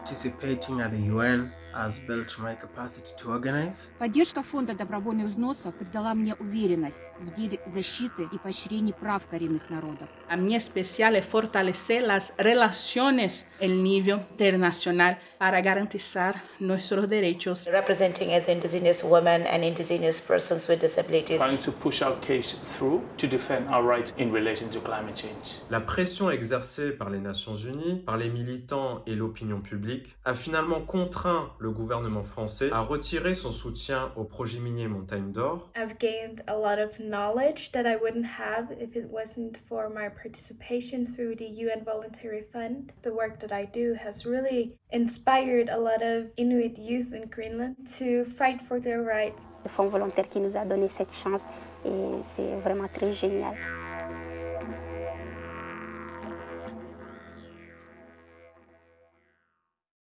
participating at the UN has built my capacity to organize. Поддержка фонда добровольных взносов придала мне уверенность в деле защиты и поощрения прав коренных народов. A mí especial es fortalecer las relaciones en nivel internacional para garantizar nuestros derechos. Representing as Indigenous women and Indigenous persons with disabilities. Trying to push our case through to defend our rights in relation to climate change. La pression exercée par les Nations Unies, par les militants et l'opinion publique a finalement contraint le gouvernement français a retiré son soutien au projet minier Montagne d'Or. I've gained a lot of knowledge that I wouldn't have if it wasn't for my participation through the UN Voluntary Fund. The work that I do has really inspired a lot of Inuit youth in Greenland to fight for their rights. Le Fonds volontaire qui nous a donné cette chance et c'est vraiment très génial.